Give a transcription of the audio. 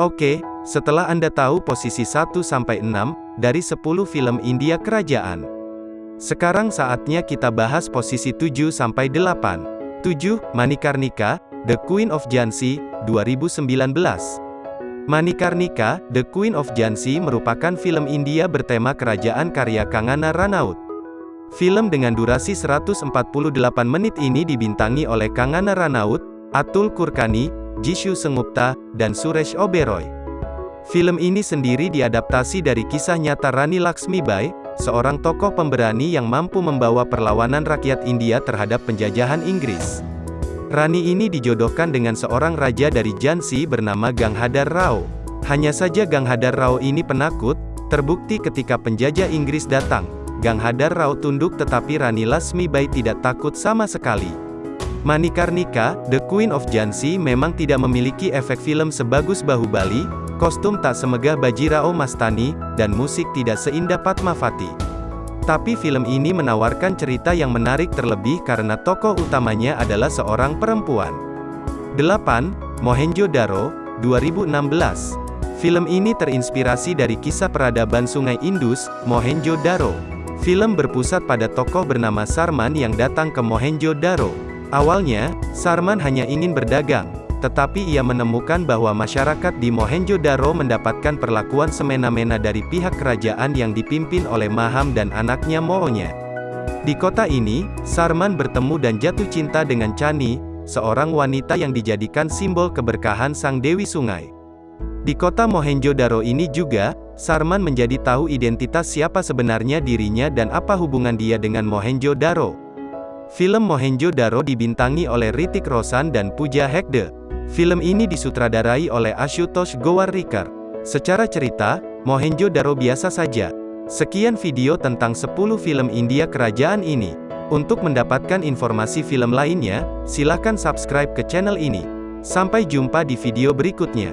Oke, setelah Anda tahu posisi 1-6 dari 10 film India kerajaan. Sekarang saatnya kita bahas posisi 7-8. 7. Manikarnika, The Queen of Jhansi, 2019. Manikarnika, The Queen of Jhansi merupakan film India bertema kerajaan karya Kangana Ranaut. Film dengan durasi 148 menit ini dibintangi oleh Kangana Ranaut, Atul Kurkani, Jishu Sengupta, dan Suresh Oberoi. Film ini sendiri diadaptasi dari kisah nyata Rani Laxmibai, seorang tokoh pemberani yang mampu membawa perlawanan rakyat India terhadap penjajahan Inggris. Rani ini dijodohkan dengan seorang raja dari Jhansi bernama Ganghadar Rao. Hanya saja Ganghadar Rao ini penakut, terbukti ketika penjajah Inggris datang. Ganghadar Rao tunduk tetapi Rani Lasmibai tidak takut sama sekali. Manikarnika, The Queen of Jhansi memang tidak memiliki efek film sebagus Bahubali, kostum tak semegah Bajirao Mastani, dan musik tidak seindah Fatmawati. Tapi film ini menawarkan cerita yang menarik terlebih karena tokoh utamanya adalah seorang perempuan. 8. Mohenjo-Daro, 2016. Film ini terinspirasi dari kisah peradaban Sungai Indus, Mohenjo-Daro. Film berpusat pada tokoh bernama Sarman yang datang ke Mohenjo-Daro. Awalnya, Sarman hanya ingin berdagang, tetapi ia menemukan bahwa masyarakat di Mohenjo-Daro mendapatkan perlakuan semena-mena dari pihak kerajaan yang dipimpin oleh Maham dan anaknya Moonya. Di kota ini, Sarman bertemu dan jatuh cinta dengan Chani, seorang wanita yang dijadikan simbol keberkahan Sang Dewi Sungai. Di kota Mohenjo-Daro ini juga, Sarman menjadi tahu identitas siapa sebenarnya dirinya dan apa hubungan dia dengan Mohenjo-Daro. Film Mohenjo-Daro dibintangi oleh Ritik Roshan dan Pooja Hegde. Film ini disutradarai oleh Ashutosh Gowarikar. Secara cerita, Mohenjo-Daro biasa saja. Sekian video tentang 10 film India kerajaan ini. Untuk mendapatkan informasi film lainnya, silakan subscribe ke channel ini. Sampai jumpa di video berikutnya.